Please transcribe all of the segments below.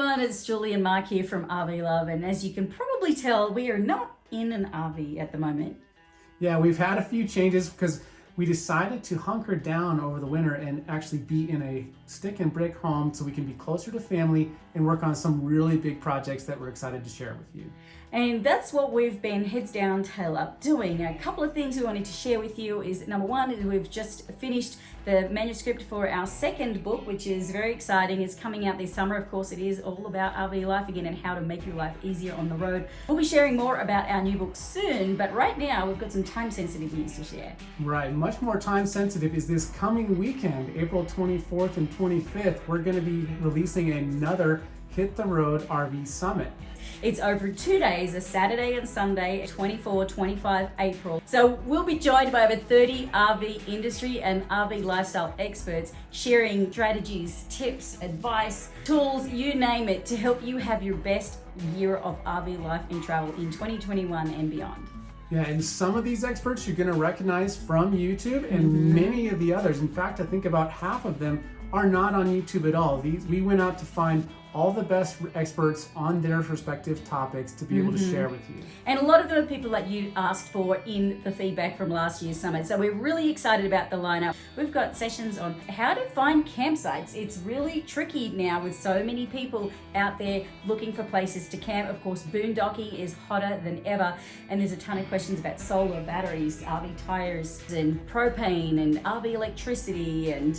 everyone, it's Julie and Mark here from RV Love and as you can probably tell we are not in an RV at the moment. Yeah, we've had a few changes because we decided to hunker down over the winter and actually be in a stick and brick home so we can be closer to family and work on some really big projects that we're excited to share with you. And that's what we've been heads down, tail up doing. A couple of things we wanted to share with you is number one, is we've just finished the manuscript for our second book, which is very exciting. It's coming out this summer. Of course, it is all about RV life again and how to make your life easier on the road. We'll be sharing more about our new book soon, but right now we've got some time sensitive news to share. Right, much more time sensitive is this coming weekend, April 24th and 25th. We're going to be releasing another Hit the Road RV Summit. It's over two days, a Saturday and Sunday, 24, 25 April. So we'll be joined by over 30 RV industry and RV lifestyle experts sharing strategies, tips, advice, tools, you name it, to help you have your best year of RV life and travel in 2021 and beyond. Yeah, and some of these experts you're going to recognize from YouTube and mm -hmm. many of the others. In fact, I think about half of them are not on YouTube at all. These, we went out to find all the best experts on their respective topics to be able mm -hmm. to mm-hmm. share with you. And a lot of them are people that you asked for in the feedback from last year's summit. So we're really excited about the lineup. We've got sessions on how to find campsites. It's really tricky now with so many people out there looking for places to camp. Of course, boondocking is hotter than ever. And there's a ton of questions about solar batteries, RV tires and propane and RV electricity and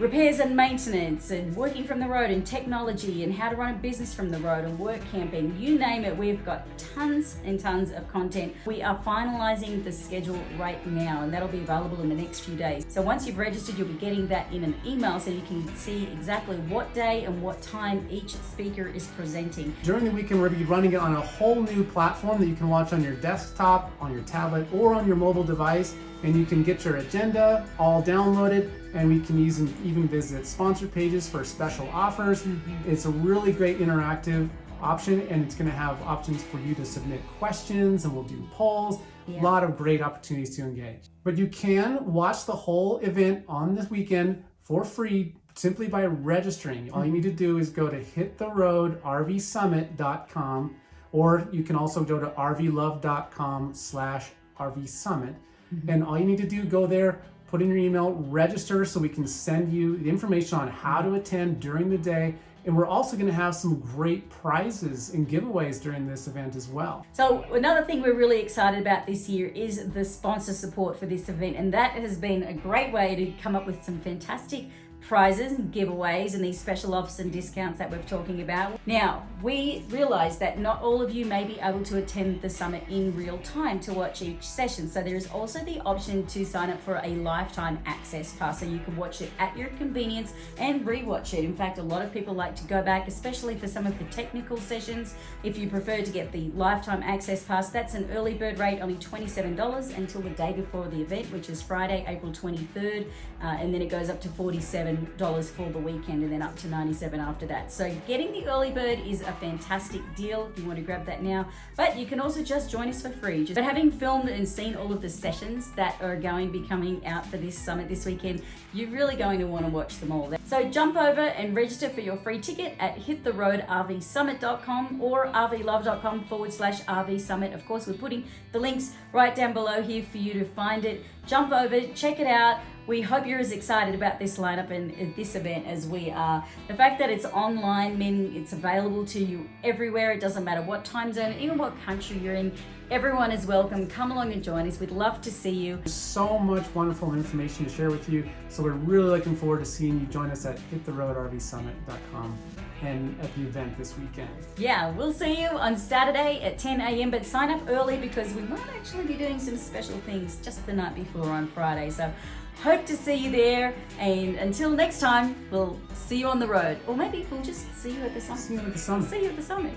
repairs and maintenance and working from the road and technology and how to run a business from the road and work camping, you name it, we've got tons and tons of content. We are finalizing the schedule right now and that'll be available in the next few days. So once you've registered, you'll be getting that in an email so you can see exactly what day and what time each speaker is presenting. During the weekend, we're gonna be running it on a whole new platform that you can watch on your desktop, on your tablet, or on your mobile device and you can get your agenda all downloaded and we can even, even visit sponsor pages for special offers. Mm -hmm. It's a really great interactive option and it's going to have options for you to submit questions and we'll do polls. Yeah. A lot of great opportunities to engage. But you can watch the whole event on this weekend for free simply by registering. All you need to do is go to hittheroadrvsummit.com or you can also go to rvlove.com slash rvsummit Mm -hmm. And all you need to do, go there, put in your email, register so we can send you the information on how to attend during the day. And we're also going to have some great prizes and giveaways during this event as well. So another thing we're really excited about this year is the sponsor support for this event. And that has been a great way to come up with some fantastic prizes and giveaways and these special offers and discounts that we're talking about. Now, we realize that not all of you may be able to attend the summit in real time to watch each session. So there is also the option to sign up for a lifetime access pass so you can watch it at your convenience and rewatch it. In fact, a lot of people like to go back, especially for some of the technical sessions. If you prefer to get the lifetime access pass, that's an early bird rate, only $27 until the day before the event, which is Friday, April 23rd, uh, and then it goes up to 47 dollars for the weekend and then up to 97 after that. So getting the early bird is a fantastic deal if you want to grab that now, but you can also just join us for free. But having filmed and seen all of the sessions that are going to be coming out for this summit this weekend, you're really going to want to watch them all. So jump over and register for your free ticket at hittheroadrvsummit.com or rvlove.com forward slash RV Summit. Of course, we're putting the links right down below here for you to find it. Jump over, check it out. We hope you're as excited about this lineup and uh, this event as we are. The fact that it's online means it's available to you everywhere. It doesn't matter what time zone, even what country you're in. Everyone is welcome. Come along and join us. We'd love to see you. There's so much wonderful information to share with you. So we're really looking forward to seeing you join us at hittheroadrvsummit.com and at the event this weekend. Yeah, we'll see you on Saturday at 10 a.m. But sign up early because we might actually be doing some special things just the night before on Friday. So hope to see you there. And until next time, we'll see you on the road. Or maybe we'll just see you at the summit. See you at the summit. See you at the summit.